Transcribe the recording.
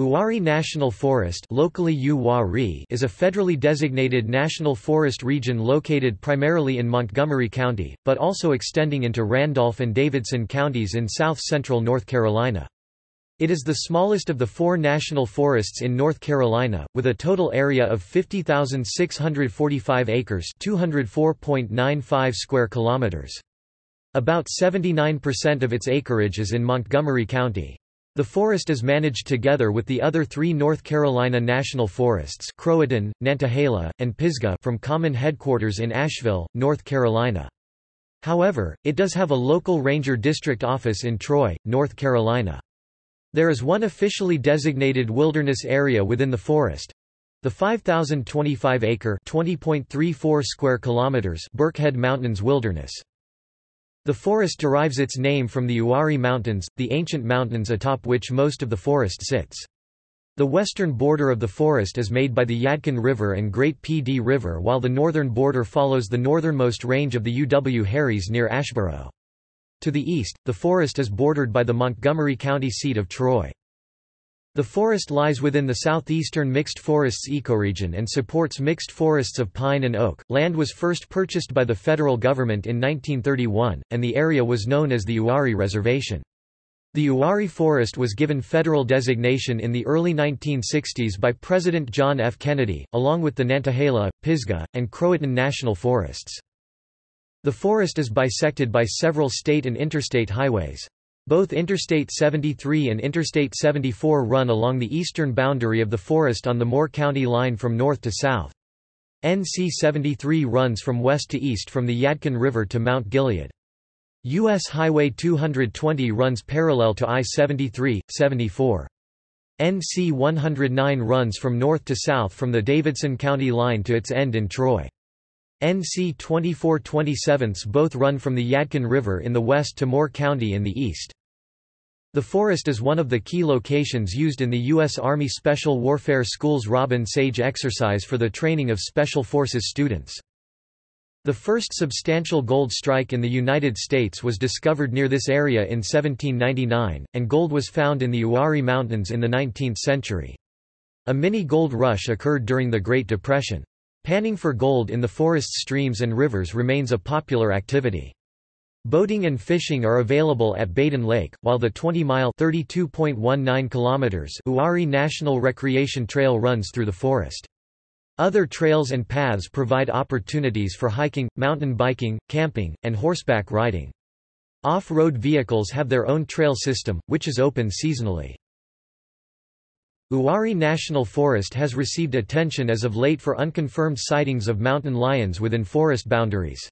Uwharrie National Forest locally is a federally designated national forest region located primarily in Montgomery County, but also extending into Randolph and Davidson counties in south-central North Carolina. It is the smallest of the four national forests in North Carolina, with a total area of 50,645 acres 204.95 square kilometers. About 79% of its acreage is in Montgomery County. The forest is managed together with the other three North Carolina national forests Croatan, Nantahala, and Pisgah from common headquarters in Asheville, North Carolina. However, it does have a local ranger district office in Troy, North Carolina. There is one officially designated wilderness area within the forest, the 5,025-acre (20.34 square kilometers) Birkhead Mountains Wilderness. The forest derives its name from the Uwharrie Mountains, the ancient mountains atop which most of the forest sits. The western border of the forest is made by the Yadkin River and Great Dee River while the northern border follows the northernmost range of the Uwharries near Asheboro. To the east, the forest is bordered by the Montgomery County seat of Troy. The forest lies within the southeastern mixed forests ecoregion and supports mixed forests of pine and oak. Land was first purchased by the federal government in 1931, and the area was known as the Uwharrie Reservation. The Uwharrie Forest was given federal designation in the early 1960s by President John F. Kennedy, along with the Nantahala, Pisgah, and Croatan national forests. The forest is bisected by several state and interstate highways. Both Interstate 73 and Interstate 74 run along the eastern boundary of the forest on the Moore County line from north to south. NC 73 runs from west to east from the Yadkin River to Mount Gilead. U.S. Highway 220 runs parallel to I-73, 74. NC 109 runs from north to south from the Davidson County line to its end in Troy. NC 2427 both run from the Yadkin River in the west to Moore County in the east. The forest is one of the key locations used in the U.S. Army Special Warfare School's Robin Sage exercise for the training of Special Forces students. The first substantial gold strike in the United States was discovered near this area in 1799, and gold was found in the Uwharrie Mountains in the 19th century. A mini-gold rush occurred during the Great Depression. Panning for gold in the forest's streams and rivers remains a popular activity. Boating and fishing are available at Badin Lake, while the 20-mile Uwharrie National Recreation Trail runs through the forest. Other trails and paths provide opportunities for hiking, mountain biking, camping, and horseback riding. Off-road vehicles have their own trail system, which is open seasonally. Uwharrie National Forest has received attention as of late for unconfirmed sightings of mountain lions within forest boundaries.